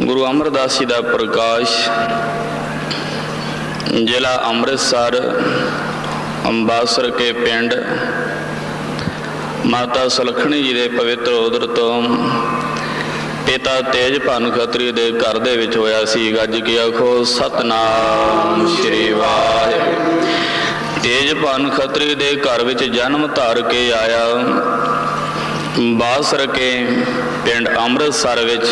ਗੁਰੂ ਅਮਰਦਾਸ ਜੀ ਦਾ ਪ੍ਰਕਾਸ਼, ਜ਼ਿਲ੍ਹਾ ਅੰਮ੍ਰਿਤਸਰ, ਅੰਬਾਸਰ ਕੇ ਪਿੰਡ, ਮਾਤਾ ਸੁਲਖਣੀ ਜੀ ਦੇ ਪਵਿੱਤਰ ਉਦਰ ਤੋਂ ਪਿਤਾ ਤੇਜ ਭਾਨ ਖੱਤਰੀ ਦੇ ਘਰ ਦੇ ਵਿੱਚ ਹੋਇਆ ਸੀ। ਗੱਜ ਕੇ ਆਖੋ, ਸਤਨਾਮ ਸ੍ਰੀ ਵਾਹਿਗੁਰੂ। ਤੇਜ ਭਾਨ ਖਤਰੀ ਦੇ ਘਰ ਵਿੱਚ ਜਨਮ ਧਾਰ ਕੇ ਆਇਆ। ਬਾਸਰ ਕੇ ਪਿੰਡ ਅੰਮ੍ਰਿਤਸਰ ਵਿੱਚ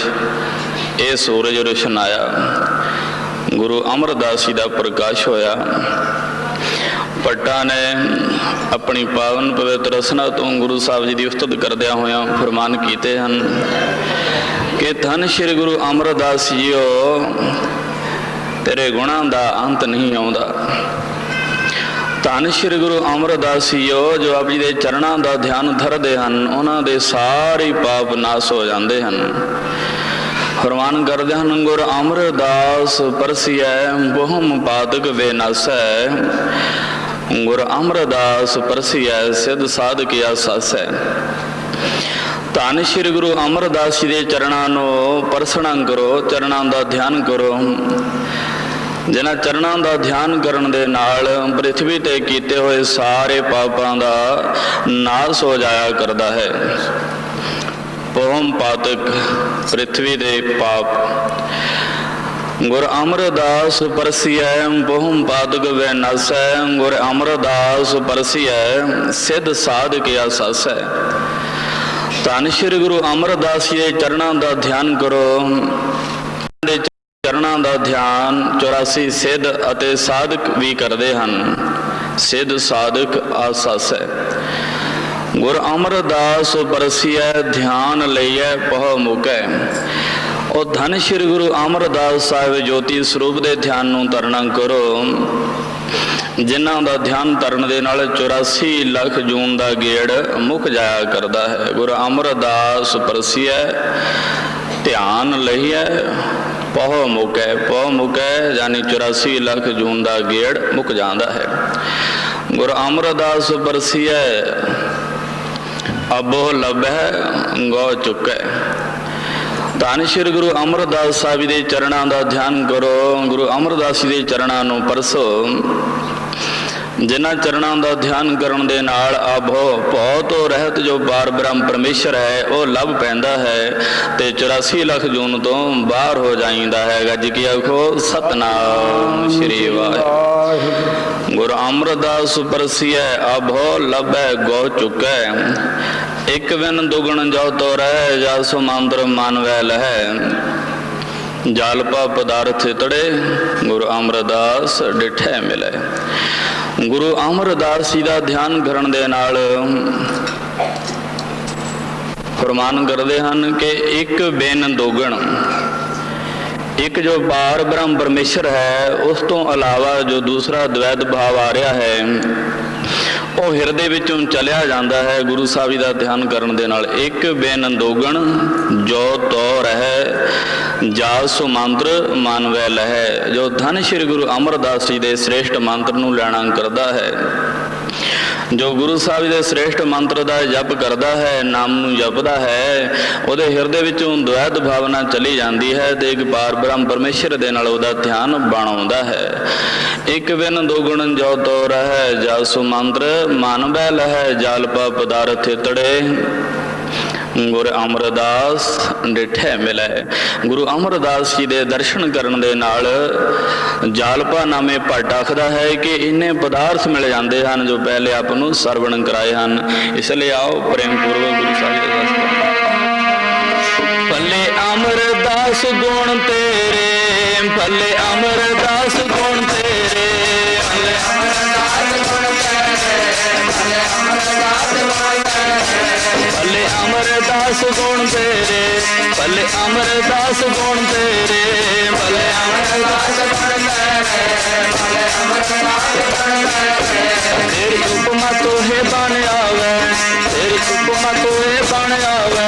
ਇਹ ਸੂਰਜ ਰੋਸ਼ਨ ਆਇਆ। ਗੁਰੂ ਅਮਰਦਾਸ ਜੀ ਦਾ ਪ੍ਰਕਾਸ਼ ਹੋਇਆ। ਪੱਟਾ ਨੇ ਆਪਣੀ ਪਾਵਨ ਪਵਿੱਤਰ ਰਸਨਾ ਤੋਂ ਗੁਰੂ ਸਾਹਿਬ ਜੀ ਦੀ ਉਸਤਤ ਕਰਦਿਆਂ ਹੋਇਆਂ ਫਰਮਾਨ ਕੀਤੇ ਹਨ ਕਿ ਧੰਨ ਸ਼੍ਰੀ ਗੁਰੂ ਅਮਰਦਾਸ ਜੀਓ, ਤੇਰੇ ਗੁਣਾਂ ਦਾ ਅੰਤ ਨਹੀਂ ਆਉਂਦਾ। ਧੰਨ ਸ਼੍ਰੀ ਗੁਰੂ ਅਮਰਦਾਸ ਜੀਓ, ਜੋ ਆਪ ਜੀ ਦੇ ਚਰਨਾਂ ਦਾ ਧਿਆਨ ਧਰਦੇ ਹਨ, ਉਹਨਾਂ ਦੇ ਸਾਰੇ ਪਾਪ ਨਾਸ ਹੋ ਜਾਂਦੇ ਹਨ। ਫਰਮਾਨ ਕਰਦੇ ਹਨ ਗੁਰ ਅਮਰਦਾਸ, ਪਰਸਿਐ, ਬਹੁਮ ਪਾਦਕ ਵੇ ਗੁਰ ਅਮਰਦਾਸ, ਪਰਸਿਐ, ਸਿਧ ਸਾਧਕ ਆਸਾਸੈ। ਧੰਨ ਸ਼੍ਰੀ ਗੁਰੂ ਅਮਰਦਾਸ ਜੀ ਦੇ ਚਰਨਾਂ ਨੂੰ ਪਰਸਣਾ ਕਰੋ, ਚਰਨਾਂ ਦਾ ਧਿਆਨ ਕਰੋ। ਜਿਨ੍ਹਾਂ ਚਰਨਾਂ ਦਾ ਧਿਆਨ ਕਰਨ ਦੇ ਨਾਲ ਪ੍ਰithvi ਤੇ ਕੀਤੇ ਹੋਏ ਸਾਰੇ ਪਾਪਾਂ ਦਾ ਨਾਸ ਹੋ ਜਾਇਆ ਕਰਦਾ ਹੈ। ਪਵਮ ਪਾਤਕ ਪ੍ਰithvi ਦੇ ਪਾਪ। ਗੁਰ ਅਮਰਦਾਸ ਪਰਸਿਐ, ਬਹੁਮ ਪਾਦਕ ਵੈ ਨਸੈ। ਗੁਰ ਅਮਰਦਾਸ ਪਰਸਿਐ, ਸਿੱਧ ਸਾਧਕ ਆਸਾਸੈ ਧੰਨ ਸ਼੍ਰੀ ਗੁਰੂ ਅਮਰਦਾਸ ਜੀ ਦੇ ਚਰਨਾਂ ਦਾ ਧਿਆਨ ਕਰੋ। ਦੇ ਚਰਨਾਂ ਦਾ ਧਿਆਨ 84 ਸਿੱਧ ਅਤੇ ਸਾਧਕ ਵੀ ਕਰਦੇ ਹਨ। ਸਿੱਧ ਸਾਧਕ ਆਸਾਸੈ ਗੁਰ ਅਮਰਦਾਸ ਪਰਸਿਐ ਧਿਆਨ ਲਈਐ, ਪਹ ਮੁਕੈ। ਉਹ ਧੰਨ ਸ਼੍ਰੀ ਗੁਰੂ ਅਮਰਦਾਸ ਸਾਹਿਬ ਜੋਤੀ ਸਰੂਪ ਦੇ ਧਿਆਨ ਨੂੰ ਤਰਨਾ ਕਰੋ। ਜਿਨ੍ਹਾਂ ਦਾ ਧਿਆਨ ਤਰਨ ਦੇ ਨਾਲ 84 ਲੱਖ ਜੂਨ ਦਾ ਗੇੜ ਮੁੱਕ ਜਾਇਆ ਕਰਦਾ ਹੈ। ਗੁਰੂ ਅਮਰਦਾਸ ਪਰਸਿਐ ਧਿਆਨ ਲਈਐ, ਪਹ ਮੁਕੈ। ਪਹ ਮੁਕੈ ਯਾਨੀ 84 ਲੱਖ ਜੂਨ ਦਾ ਗੇੜ ਮੁੱਕ ਜਾਂਦਾ ਹੈ। ਗੁਰ ਅਮਰਦਾਸ ਪਰਸਿਐ ਅਬੋ ਲਬਹਿ ਗੋ ਚੁੱਕੈ। ਧੰਨ ਸ਼੍ਰੀ ਗੁਰੂ ਅਮਰਦਾਸ ਸਾਹਿਬ ਦੇ ਚਰਨਾਂ ਦਾ ਧਿਆਨ ਕਰੋ, ਗੁਰੂ ਅਮਰਦਾਸ ਜੀ ਦੇ ਚਰਨਾਂ ਨੂੰ ਪਰਸੋ। ਜਿਨ੍ਹਾਂ ਚਰਨਾਂ ਦਾ ਧਿਆਨ ਕਰਨ ਦੇ ਨਾਲ ਆਭੋ ਭਉ ਤੋਂ ਰਹਿਤ ਜੋ ਬਾਰ ਬ੍ਰਹਮ ਪਰਮੇਸ਼ਰ ਹੈ, ਉਹ ਲੱਭ ਪੈਂਦਾ ਹੈ ਤੇ 84 ਲੱਖ ਜੂਨ ਤੋਂ ਬਾਹਰ ਹੋ ਜਾਂਦਾ ਹੈ ਗੱਜ ਕੀ ਆਖੋ? ਸਤਨਾਮ ਸ਼੍ਰੀ ਅਮਰਦਾਸ ਪਰਸੀਐ ਆਭੋ ਲੱਭੈ ਗੋ ਚੁਕੈ। ਇਕ ਵਿਨ ਦੁਗਣ ਜੋ ਤੋ ਰਹਿ ਜਸ ਮੰਦਰ ਮਨ ਵੈ ਲਹੈ ਜਲਪਾ ਪਦਾਰਥ ਤੜੇ ਗੁਰੂ ਅਮਰਦਾਸ ਡਿਠੈ ਮਿਲੈ। ਗੁਰੂ ਅਮਰਦਾਸ ਜੀ ਦਾ ਧਿਆਨ ਕਰਨ ਦੇ ਨਾਲ ਫਰਮਾਨ ਕਰਦੇ ਹਨ ਕਿ ਇੱਕ ਬਿਨ ਦੋਗਣ ਇੱਕ ਜੋ ਪਾਰ ਬ੍ਰਹਮ ਪਰਮੇਸ਼ਰ ਹੈ, ਉਸ ਤੋਂ ਇਲਾਵਾ ਜੋ ਦੂਸਰਾ ਦਵੈਤ ਭਾਵ ਆ ਰਿਹਾ ਹੈ, ਉਹ ਹਿਰਦੇ ਵਿੱਚੋਂ ਚਲਿਆ ਜਾਂਦਾ ਹੈ ਗੁਰੂ ਸਾਹਿਬ ਜੀ ਦਾ ਧਿਆਨ ਕਰਨ ਦੇ ਨਾਲ। ਇੱਕ ਬਿਨ ਦੋਗਣ ਜੋ ਤੋ ਰਹਿ ਜਾਸੁ ਮੰਤਰ ਮਾਨਵੈ ਲਹਿ। ਜੋ ਧੰਨ ਸ਼੍ਰੀ ਗੁਰੂ ਅਮਰਦਾਸ ਜੀ ਦੇ ਸ੍ਰੇਸ਼ਟ ਮੰਤਰ ਨੂੰ ਲੈਣਾ ਕਰਦਾ ਹੈ। ਜੋ ਗੁਰੂ ਸਾਹਿਬ ਦੇ ਸ੍ਰੇਸ਼ਟ ਮੰਤਰ ਦਾ ਜਪ ਕਰਦਾ ਹੈ, ਨਾਮ ਨੂੰ ਜਪਦਾ ਹੈ, ਉਹਦੇ ਹਿਰਦੇ ਵਿੱਚੋਂ ਦ્વੈਤ ਭਾਵਨਾ ਚਲੀ ਜਾਂਦੀ ਹੈ ਤੇ ਇੱਕ ਪਾਰ ਬ੍ਰਹਮ ਪਰਮੇਸ਼ਰ ਦੇ ਨਾਲ ਉਹਦਾ ਧਿਆਨ ਬਣਾਉਂਦਾ ਹੈ। ਇੱਕ ਬਿਨ ਦੋ ਗੁਣ ਜੋ ਤੋ ਰਹਿ ਜਸੁ ਮੰਤਰ, ਮਨ ਬੈ ਲਹੈ ਜਲਪਾ ਪਦਾਰਥ ਤੜੇ ਗੁਰ ਅਮਰਦਾਸ ਡਿਠੇ ਮਿਲੇ। ਗੁਰੂ ਅਮਰਦਾਸ ਜੀ ਦੇ ਦਰਸ਼ਨ ਕਰਨ ਦੇ ਨਾਲ ਜਾਲਪਾ ਨਾਮੇ ਭੱਟ ਆਖਦਾ ਹੈ ਕਿ ਇੰਨੇ ਪਦਾਰਥ ਮਿਲ ਜਾਂਦੇ ਹਨ ਜੋ ਪਹਿਲੇ ਆਪ ਨੂੰ ਸਰਵਣ ਕਰਾਏ ਹਨ। ਇਸ ਲਈ ਆਓ ਪ੍ਰੇਮ ਪੂਰਵਕ ਗੁਰੂ ਸਾਹਿਬ ਦੇ ਦਰਸ਼ਨ ਪੱਲੇ ਅਮਰਦਾਸ ਗੁਣ ਤੇਰੇ ਪੱਲੇ ਅਮਰਦਾਸ ਗੁਣ ਤੇਰੇ। भले अमरदास गुण तेरे भले अमरदास गुण तेरे भले अमरदास गुण तेरे। तेरी उपमा तो तेरे तेरी उपमा तो है बन आवे,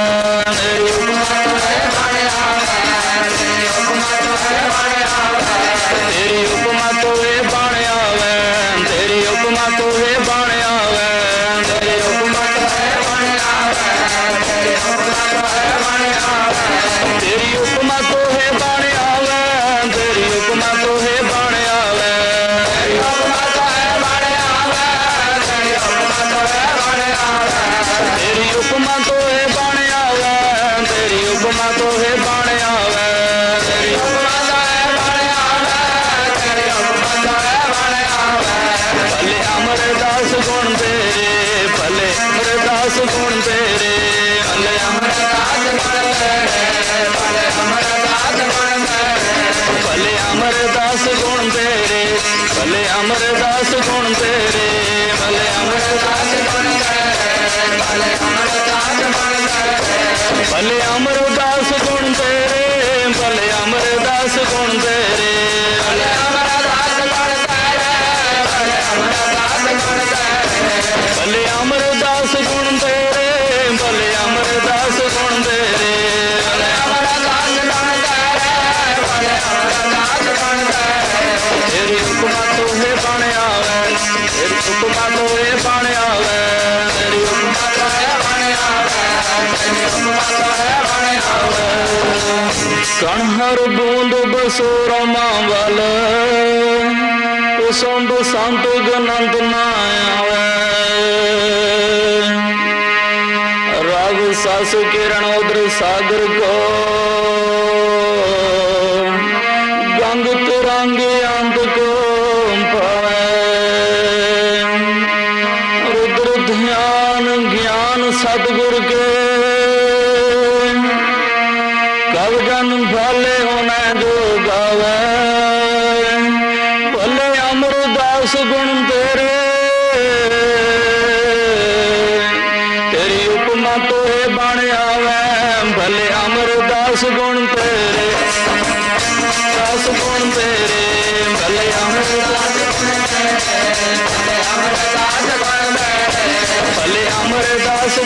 तेरी उपमा तो है बन आवे, तेरी उपमा तो है बन आवे, तेरी उपमा तो है बन आवे, तेरी उपमा तो है बन ਬਣ ਆਵੇ, ਤੇਰੀ ਉਪਮਾ ਤੋਹੇ ਬਣ ਆਵੇ, ਤੇਰੀ ਉਪਮਾ ਤੋਹੇ ਬਣ ਆਵੇ। ਭਲੇ ਅਮਰਦਾਸ ਗੁਣ ਤੇਰੇ, ਭਲੇ ਅਮਰਦਾਸ ਗੁਣ ਤੇਰੇ। ਭਲੇ ਅਮਰਦਾਸ ਗੁਣ ਤੇਰੇ, ਭਲੇ ਅਮਰਦਾਸ ਗੁਣ ਤੇਰੇ। ਭਲੇ ਅਮਰਦਾਸ ਗੁਣ ਤੇਰੇ, ਭਲੇ ਅਮਰਦਾਸ ਗੁਣ ਤੇਰੇ। ਭਲੇ ਅਮਰਦਾਸ ਗੁਣ ਤੇਰੇ? ਭਲੇ ਅਮਰਦਾਸ ਗੁਣ ਤੇਰੇ? ਭਲੇ ਕਣ ਹਰ ਬੂੰਦ ਬਸੋ ਰਮਾ ਵਲ ਉਸੰਦ ਸੰਤ ਗਨੰਦ ਨਾ ਆਵੇ। ਰਾਗ ਸਸ ਕਿਰਣ ਉਦਰ ਸਾਗਰ ਕੋ। ਗੰਗ ਤੁਰੰਗ ਅੰਤ ਕੋ ਪਾਵੇ ਰੁਦਰ ਧਿਆਨ, ਗਿਆਨ ਸਤਿਗੁਰ ਕੇ ਕਬ ਜਨ ਹੋਣਾ ਜੋ ਗਾਵੇ। ਭਲੇ ਅਮਰਦਾਸ ਗੁਣ ਤੇਰੇ। ਤੇਰੀ ਉਪਮਾ ਤੋਏ ਬਣ ਆਵੇ। ਭਲੇ ਅਮਰਦਾਸ ਗੁਣ ਤੇਰੇ।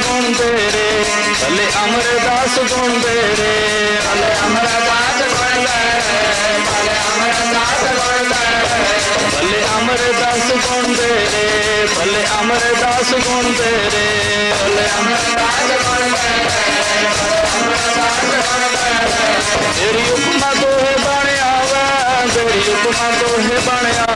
ਗੁਣ ਤੇਰੇ ਭਲੇ ਅਮਰਦਾਸ ਗੁਣ ਤੇਰੇ ਭਲੇ ਅਮਰਦਾਸ ਗੁਣ ਤੇਰੇ ਭਲੇ ਅਮਰਦਾਸ ਗੁਣ ਤੇਰੇ ਭਲੇ ਅਮਰਦਾਸ ਗੁਣ ਤੇਰੇ ਭਲੇ ਅਮਰਦਾਸ ਗੁਣ ਤੇਰੇ ਭਲੇ ਅਮਰਦਾਸ ਗੁਣ ਤੇਰੇ ਤੇਰੀ ਉਪਮਾ ਤੋਹੇ ਬਣ ਆਵੇ। ਤੇਰੀ ਉਪਮਾ ਤੋਹੇ ਬਣਿਆ